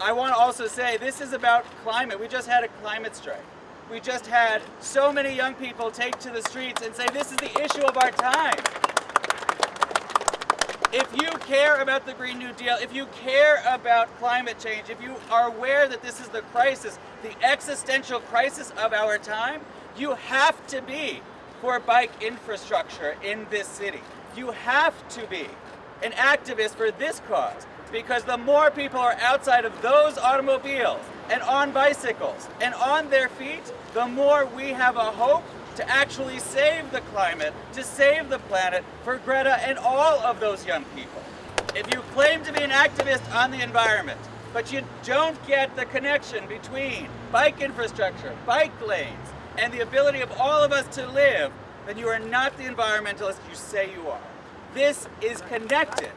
I want to also say this is about climate. We just had a climate strike. We just had so many young people take to the streets and say this is the issue of our time. If you care about the Green New Deal, if you care about climate change, if you are aware that this is the crisis, the existential crisis of our time, you have to be for bike infrastructure in this city. You have to be an activist for this cause because the more people are outside of those automobiles and on bicycles and on their feet, the more we have a hope to actually save the climate, to save the planet for Greta and all of those young people. If you claim to be an activist on the environment, but you don't get the connection between bike infrastructure, bike lanes, and the ability of all of us to live, then you are not the environmentalist you say you are. This is connected.